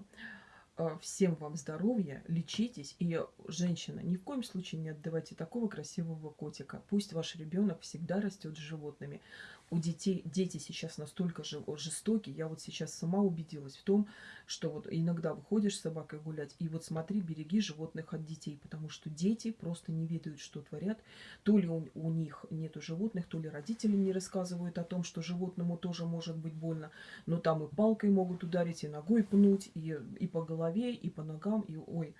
Э, всем вам здоровья, лечитесь. И, женщина, ни в коем случае не отдавайте такого красивого котика. Пусть ваш ребенок всегда растет с животными у детей, дети сейчас настолько жестокие. Я вот сейчас сама убедилась в том, что вот иногда выходишь с собакой гулять, и вот смотри, береги животных от детей, потому что дети просто не ведают, что творят. То ли у, у них нету животных, то ли родители не рассказывают о том, что животному тоже может быть больно, но там и палкой могут ударить, и ногой пнуть, и, и по голове, и по ногам, и ой.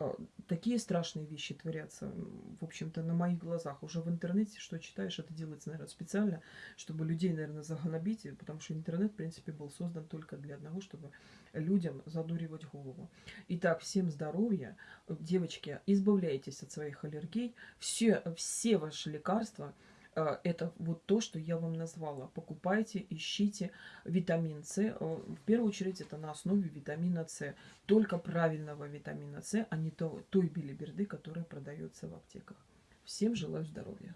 А, такие страшные вещи творятся, в общем-то, на моих глазах. Уже в интернете, что читаешь, это делается, наверное, специально, чтобы людей, наверное, загонобить, потому что интернет, в принципе, был создан только для одного, чтобы людям задуривать голову. Итак, всем здоровья. Девочки, избавляйтесь от своих аллергий. Все, все ваши лекарства – Э, это вот то, что я вам назвала. Покупайте, ищите витамин С. Э, в первую очередь это на основе витамина С. Только правильного витамина С, а не той билиберды, которая продается в аптеках. Всем желаю здоровья.